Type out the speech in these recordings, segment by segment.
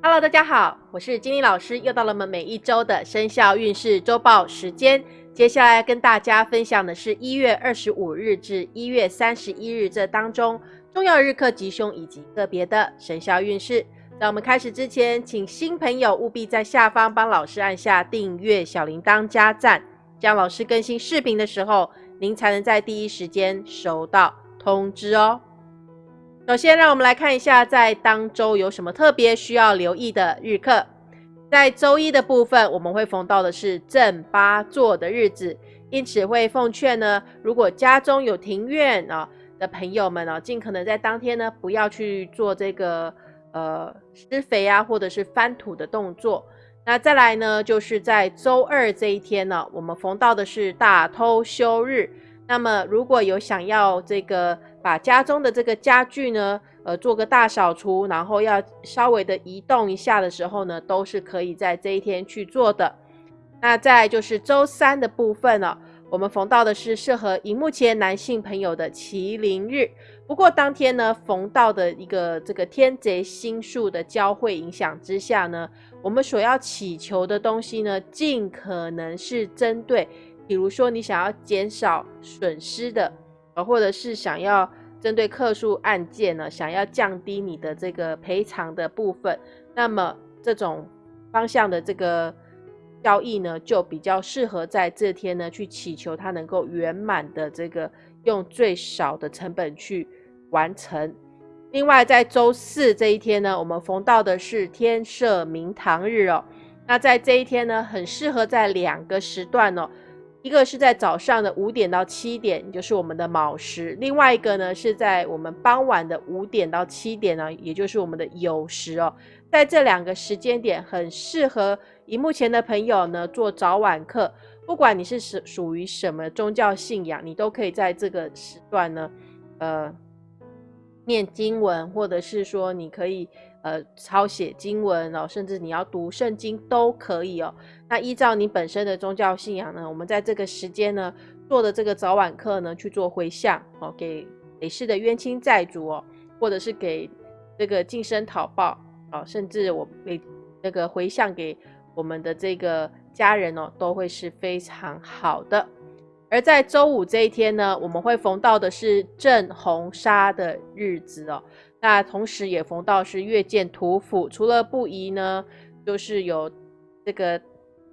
Hello，大家好，我是金玲老师，又到了我们每一周的生肖运势周报时间。接下来跟大家分享的是一月二十五日至一月三十一日这当中重要日课吉凶以及个别的生肖运势。在我们开始之前，请新朋友务必在下方帮老师按下订阅、小铃铛加赞，这样老师更新视频的时候，您才能在第一时间收到通知哦。首先，让我们来看一下在当周有什么特别需要留意的日课。在周一的部分，我们会逢到的是正八座的日子，因此会奉劝呢，如果家中有庭院啊的朋友们呢，尽可能在当天呢，不要去做这个。呃，施肥啊，或者是翻土的动作。那再来呢，就是在周二这一天呢，我们逢到的是大偷休日。那么，如果有想要这个把家中的这个家具呢，呃，做个大扫除，然后要稍微的移动一下的时候呢，都是可以在这一天去做的。那再就是周三的部分呢，我们逢到的是适合荧幕前男性朋友的麒麟日。不过当天呢，逢到的一个这个天贼星宿的交汇影响之下呢，我们所要祈求的东西呢，尽可能是针对，比如说你想要减少损失的，呃，或者是想要针对客诉案件呢，想要降低你的这个赔偿的部分，那么这种方向的这个交易呢，就比较适合在这天呢去祈求它能够圆满的这个用最少的成本去。完成。另外，在周四这一天呢，我们逢到的是天赦明堂日哦。那在这一天呢，很适合在两个时段哦，一个是在早上的五点到七点，就是我们的卯时；另外一个呢，是在我们傍晚的五点到七点呢，也就是我们的酉时哦。在这两个时间点，很适合荧幕前的朋友呢做早晚课。不管你是属属于什么宗教信仰，你都可以在这个时段呢，呃。念经文，或者是说你可以呃抄写经文哦，甚至你要读圣经都可以哦。那依照你本身的宗教信仰呢，我们在这个时间呢做的这个早晚课呢去做回向哦，给累世的冤亲债主哦，或者是给这个净身讨报哦，甚至我给那个回向给我们的这个家人哦，都会是非常好的。而在周五这一天呢，我们会逢到的是正红砂的日子哦。那同时也逢到是月见土府，除了不宜呢，就是有这个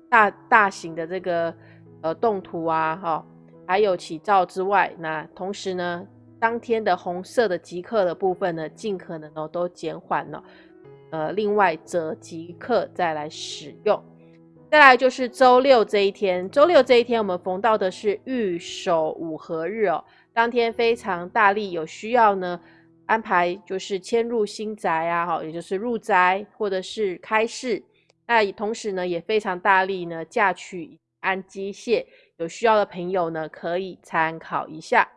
大大型的这个呃动土啊，哈，还有起灶之外，那同时呢，当天的红色的即刻的部分呢，尽可能哦都减缓了，呃，另外择即刻再来使用。再来就是周六这一天，周六这一天我们逢到的是玉守五合日哦，当天非常大力，有需要呢安排就是迁入新宅啊，哈，也就是入宅或者是开市，那同时呢也非常大力呢嫁娶安机械，有需要的朋友呢可以参考一下。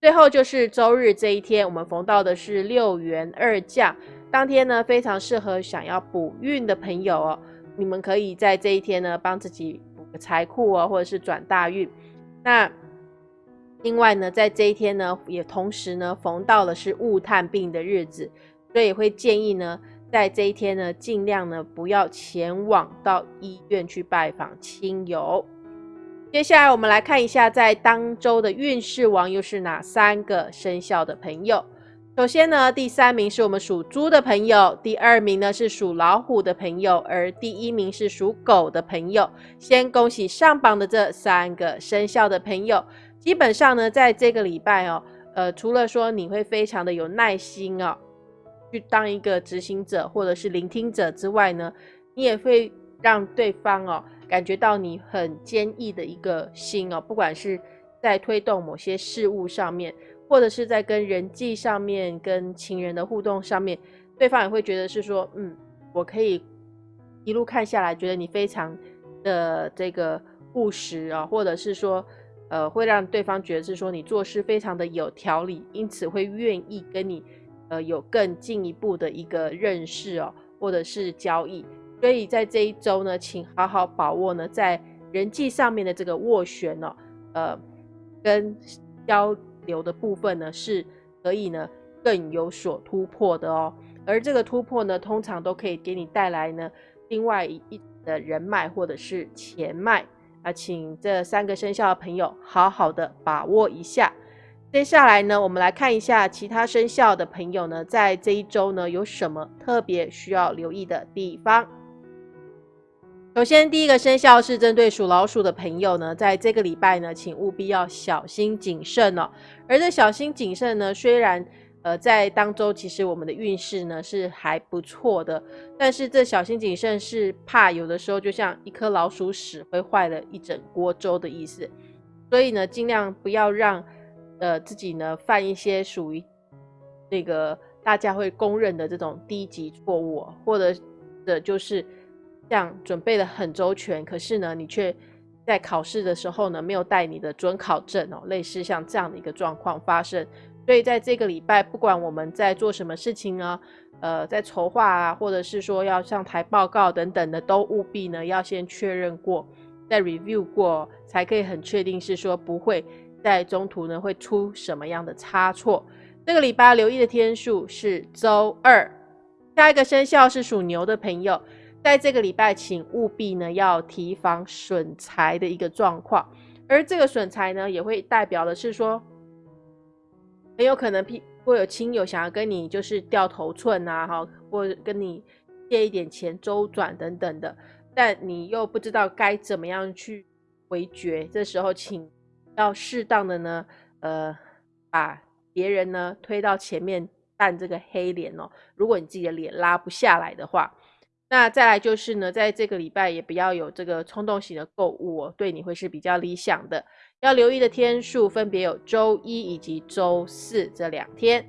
最后就是周日这一天，我们逢到的是六元二将，当天呢非常适合想要补运的朋友哦。你们可以在这一天呢，帮自己补个财库哦，或者是转大运。那另外呢，在这一天呢，也同时呢，逢到了是物探病的日子，所以会建议呢，在这一天呢，尽量呢不要前往到医院去拜访亲友。接下来我们来看一下，在当周的运势王又是哪三个生肖的朋友。首先呢，第三名是我们属猪的朋友，第二名呢是属老虎的朋友，而第一名是属狗的朋友。先恭喜上榜的这三个生肖的朋友。基本上呢，在这个礼拜哦，呃，除了说你会非常的有耐心哦，去当一个执行者或者是聆听者之外呢，你也会让对方哦感觉到你很坚毅的一个心哦，不管是在推动某些事物上面。或者是在跟人际上面、跟情人的互动上面，对方也会觉得是说，嗯，我可以一路看下来，觉得你非常的这个务实啊，或者是说，呃，会让对方觉得是说你做事非常的有条理，因此会愿意跟你呃有更进一步的一个认识哦，或者是交易。所以在这一周呢，请好好把握呢，在人际上面的这个斡旋哦，呃，跟交。流的部分呢，是可以呢更有所突破的哦。而这个突破呢，通常都可以给你带来呢另外一的人脉或者是钱脉啊，请这三个生肖的朋友好好的把握一下。接下来呢，我们来看一下其他生肖的朋友呢，在这一周呢有什么特别需要留意的地方。首先，第一个生肖是针对属老鼠的朋友呢，在这个礼拜呢，请务必要小心谨慎哦。而这小心谨慎呢，虽然呃在当周其实我们的运势呢是还不错的，但是这小心谨慎是怕有的时候就像一颗老鼠屎会坏了一整锅粥的意思，所以呢，尽量不要让呃自己呢犯一些属于那个大家会公认的这种低级错误，或者的就是。像准备的很周全，可是呢，你却在考试的时候呢，没有带你的准考证哦，类似像这样的一个状况发生。所以在这个礼拜，不管我们在做什么事情呢，呃，在筹划啊，或者是说要上台报告等等的，都务必呢要先确认过，再 review 过，才可以很确定是说不会在中途呢会出什么样的差错。这个礼拜留意的天数是周二，下一个生肖是属牛的朋友。在这个礼拜，请务必呢要提防损财的一个状况，而这个损财呢，也会代表的是说，很有可能会有亲友想要跟你就是掉头寸啊，哈，或跟你借一点钱周转等等的，但你又不知道该怎么样去回绝，这时候请要适当的呢，呃，把别人呢推到前面扮这个黑脸哦，如果你自己的脸拉不下来的话。那再来就是呢，在这个礼拜也不要有这个冲动型的购物哦，对你会是比较理想的。要留意的天数分别有周一以及周四这两天。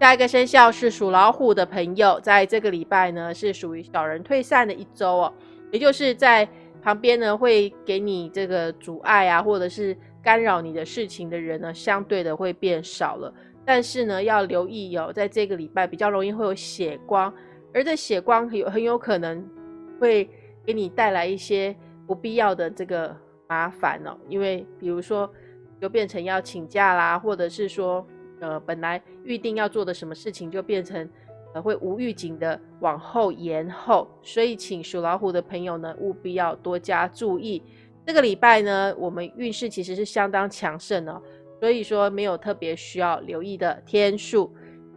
下一个生肖是属老虎的朋友，在这个礼拜呢是属于小人退散的一周哦，也就是在旁边呢会给你这个阻碍啊，或者是干扰你的事情的人呢，相对的会变少了。但是呢，要留意哦，在这个礼拜比较容易会有血光。而这血光有很有可能会给你带来一些不必要的这个麻烦哦，因为比如说就变成要请假啦，或者是说呃本来预定要做的什么事情就变成呃会无预警的往后延后，所以请属老虎的朋友呢务必要多加注意。这个礼拜呢，我们运势其实是相当强盛哦，所以说没有特别需要留意的天数。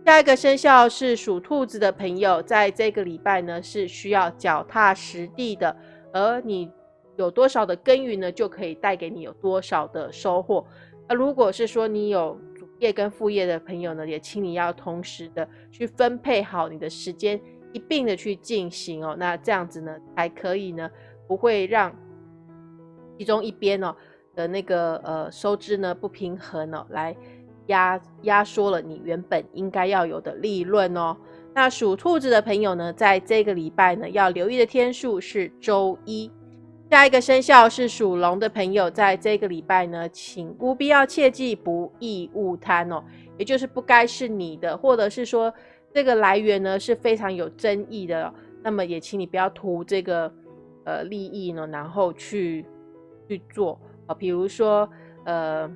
下一个生肖是属兔子的朋友，在这个礼拜呢是需要脚踏实地的，而你有多少的耕耘呢，就可以带给你有多少的收获。那如果是说你有主业跟副业的朋友呢，也请你要同时的去分配好你的时间，一并的去进行哦。那这样子呢，才可以呢，不会让其中一边哦的那个呃收支呢不平衡哦，来。压压缩了你原本应该要有的利润哦。那属兔子的朋友呢，在这个礼拜呢，要留意的天数是周一。下一个生肖是属龙的朋友，在这个礼拜呢，请务必要切记不义勿贪哦，也就是不该是你的，或者是说这个来源呢是非常有争议的，那么也请你不要图这个呃利益呢，然后去去做啊，比如说呃。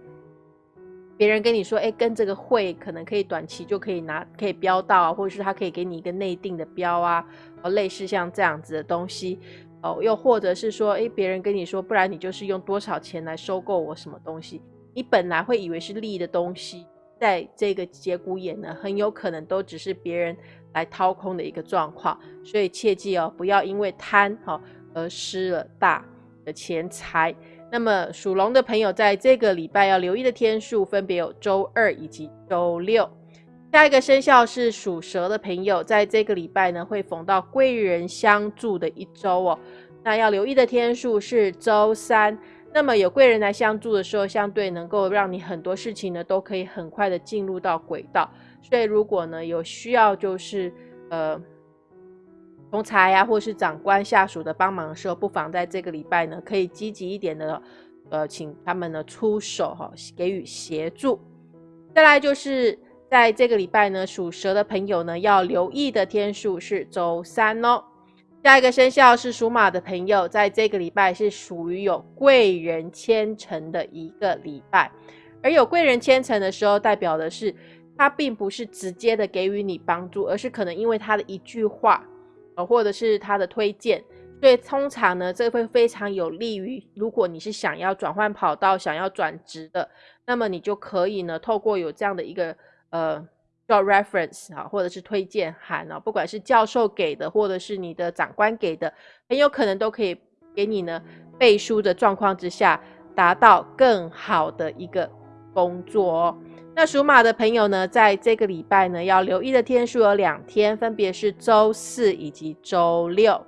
别人跟你说，哎，跟这个会可能可以短期就可以拿，可以标到啊，或者是他可以给你一个内定的标啊，哦，类似像这样子的东西，哦，又或者是说，哎，别人跟你说，不然你就是用多少钱来收购我什么东西，你本来会以为是利益的东西，在这个节骨眼呢，很有可能都只是别人来掏空的一个状况，所以切记哦，不要因为贪哈而失了大的钱财。那么属龙的朋友，在这个礼拜要留意的天数分别有周二以及周六。下一个生肖是属蛇的朋友，在这个礼拜呢会逢到贵人相助的一周哦。那要留意的天数是周三。那么有贵人来相助的时候，相对能够让你很多事情呢都可以很快的进入到轨道。所以如果呢有需要，就是呃。同财呀，或是长官下属的帮忙的时候，不妨在这个礼拜呢，可以积极一点的，呃，请他们呢出手哈，给予协助。再来就是在这个礼拜呢，属蛇的朋友呢要留意的天数是周三哦。下一个生肖是属马的朋友，在这个礼拜是属于有贵人牵成的一个礼拜，而有贵人牵成的时候，代表的是他并不是直接的给予你帮助，而是可能因为他的一句话，呃，或者是他的推荐，所以通常呢，这会非常有利于，如果你是想要转换跑道、想要转职的，那么你就可以呢，透过有这样的一个呃。叫 reference 啊，或者是推荐函啊，不管是教授给的，或者是你的长官给的，很有可能都可以给你呢背书的状况之下，达到更好的一个工作哦。那属马的朋友呢，在这个礼拜呢，要留意的天数有两天，分别是周四以及周六。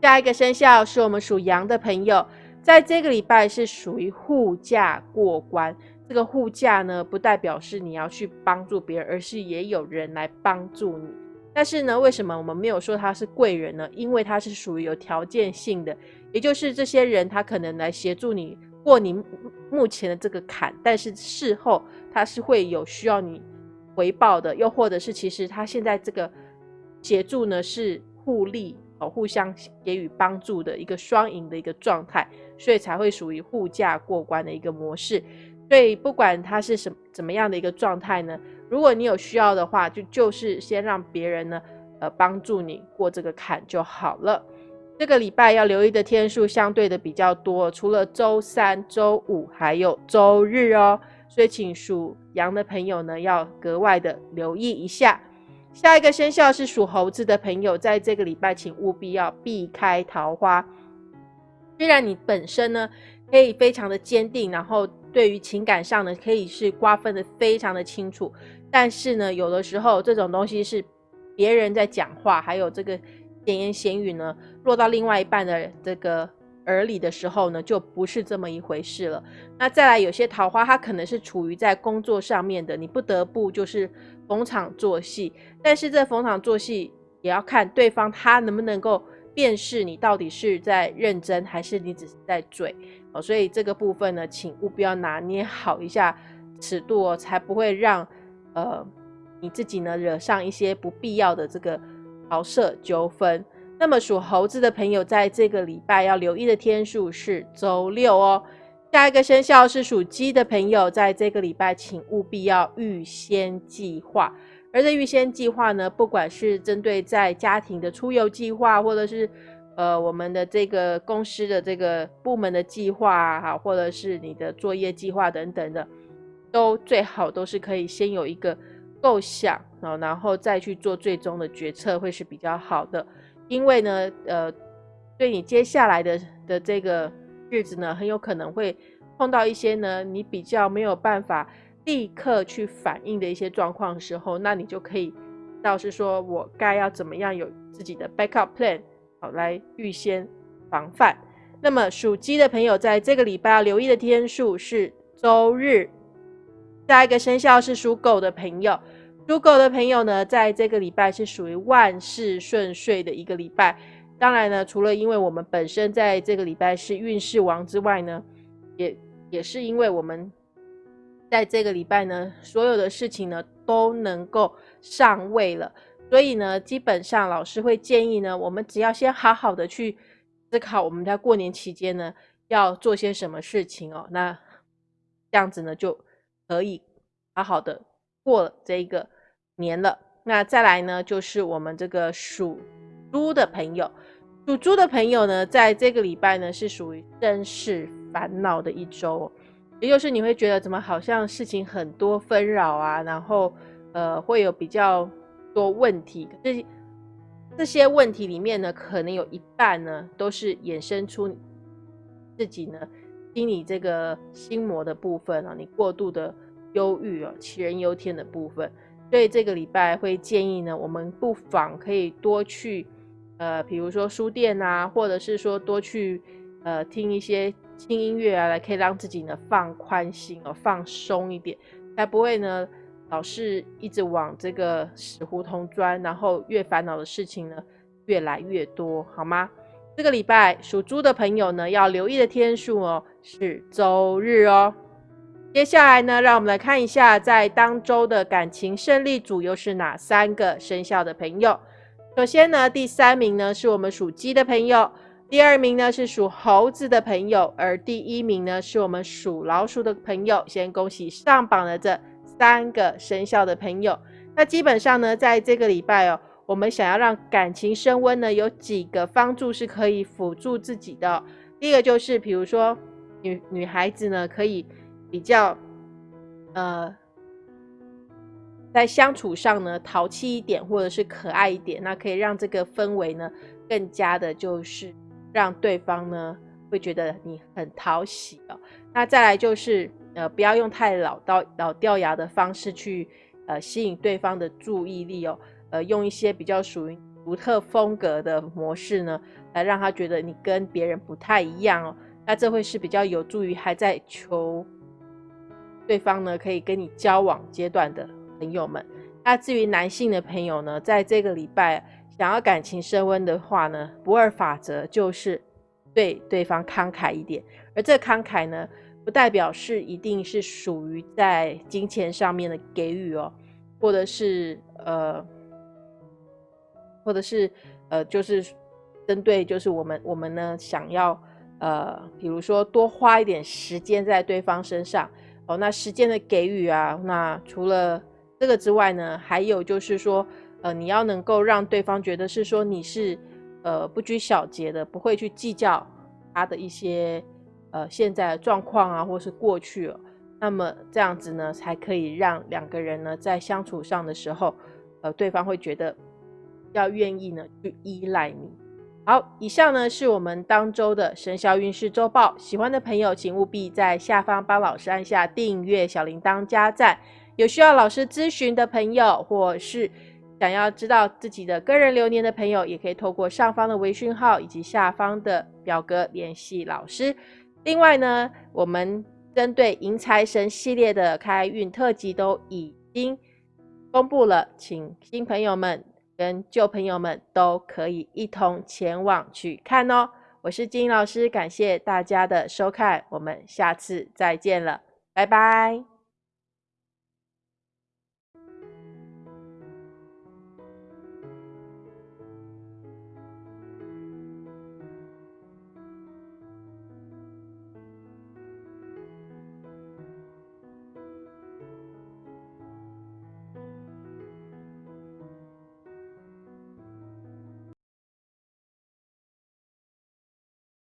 下一个生肖是我们属羊的朋友，在这个礼拜是属于护驾过关。这个护驾呢，不代表是你要去帮助别人，而是也有人来帮助你。但是呢，为什么我们没有说他是贵人呢？因为他是属于有条件性的，也就是这些人他可能来协助你过你目前的这个坎，但是事后他是会有需要你回报的，又或者是其实他现在这个协助呢是互利哦，互相给予帮助的一个双赢的一个状态，所以才会属于护驾过关的一个模式。所以不管他是什怎么样的一个状态呢，如果你有需要的话，就就是先让别人呢，呃，帮助你过这个坎就好了。这个礼拜要留意的天数相对的比较多，除了周三、周五，还有周日哦。所以请属羊的朋友呢，要格外的留意一下。下一个生肖是属猴子的朋友，在这个礼拜请务必要避开桃花。虽然你本身呢可以非常的坚定，然后。对于情感上呢，可以是瓜分的非常的清楚，但是呢，有的时候这种东西是别人在讲话，还有这个闲言闲语呢，落到另外一半的这个耳里的时候呢，就不是这么一回事了。那再来，有些桃花它可能是处于在工作上面的，你不得不就是逢场作戏，但是这逢场作戏也要看对方他能不能够辨识你到底是在认真，还是你只是在嘴。哦，所以这个部分呢，请务必要拿捏好一下尺度哦，才不会让呃你自己呢惹上一些不必要的这个桃色纠纷。那么属猴子的朋友，在这个礼拜要留意的天数是周六哦。下一个生肖是属鸡的朋友，在这个礼拜请务必要预先计划。而这预先计划呢，不管是针对在家庭的出游计划，或者是呃，我们的这个公司的这个部门的计划哈，或者是你的作业计划等等的，都最好都是可以先有一个构想啊，然后再去做最终的决策会是比较好的。因为呢，呃，对你接下来的的这个日子呢，很有可能会碰到一些呢，你比较没有办法立刻去反应的一些状况的时候，那你就可以倒是说我该要怎么样有自己的 backup plan。好，来预先防范。那么属鸡的朋友，在这个礼拜要留意的天数是周日。下一个生肖是属狗的朋友，属狗的朋友呢，在这个礼拜是属于万事顺遂的一个礼拜。当然呢，除了因为我们本身在这个礼拜是运势王之外呢，也也是因为我们在这个礼拜呢，所有的事情呢都能够上位了。所以呢，基本上老师会建议呢，我们只要先好好的去思考，我们在过年期间呢要做些什么事情哦。那这样子呢就可以好好的过了这一个年了。那再来呢，就是我们这个属猪的朋友，属猪的朋友呢，在这个礼拜呢是属于真事烦恼的一周，也就是你会觉得怎么好像事情很多纷扰啊，然后呃会有比较。多问题，这这些问题里面呢，可能有一半呢，都是衍生出自己呢心理这个心魔的部分啊，你过度的忧郁啊，杞人忧天的部分。所以这个礼拜会建议呢，我们不妨可以多去呃，比如说书店啊，或者是说多去呃听一些轻音乐啊，来可以让自己呢放宽心哦，放松一点，才不会呢。老是一直往这个死胡同钻，然后越烦恼的事情呢越来越多，好吗？这个礼拜属猪的朋友呢要留意的天数哦是周日哦。接下来呢，让我们来看一下在当周的感情胜利组又是哪三个生肖的朋友。首先呢，第三名呢是我们属鸡的朋友，第二名呢是属猴子的朋友，而第一名呢是我们属老鼠的朋友。先恭喜上榜的这。三个生肖的朋友。那基本上呢，在这个礼拜哦，我们想要让感情升温呢，有几个方助是可以辅助自己的。第一个就是，比如说女女孩子呢，可以比较呃，在相处上呢，淘气一点，或者是可爱一点，那可以让这个氛围呢，更加的就是让对方呢，会觉得你很讨喜哦。那再来就是，呃，不要用太老到老掉牙的方式去。呃，吸引对方的注意力哦，呃，用一些比较属于独特风格的模式呢，来让他觉得你跟别人不太一样哦。那这会是比较有助于还在求对方呢，可以跟你交往阶段的朋友们。那至于男性的朋友呢，在这个礼拜想要感情升温的话呢，不二法则就是对对方慷慨一点，而这慷慨呢。不代表是一定是属于在金钱上面的给予哦，或者是呃，或者是呃，就是针对就是我们我们呢想要呃，比如说多花一点时间在对方身上那时间的给予啊，那除了这个之外呢，还有就是说呃，你要能够让对方觉得是说你是呃不拘小节的，不会去计较他的一些。呃，现在的状况啊，或是过去了，那么这样子呢，才可以让两个人呢在相处上的时候，呃，对方会觉得要愿意呢去依赖你。好，以上呢是我们当周的生肖运势周报。喜欢的朋友，请务必在下方帮老师按下订阅、小铃铛、加赞。有需要老师咨询的朋友，或是想要知道自己的个人流年的朋友，也可以透过上方的微讯号以及下方的表格联系老师。另外呢，我们针对迎财神系列的开运特辑都已经公布了，请新朋友们跟旧朋友们都可以一同前往去看哦。我是金老师，感谢大家的收看，我们下次再见了，拜拜。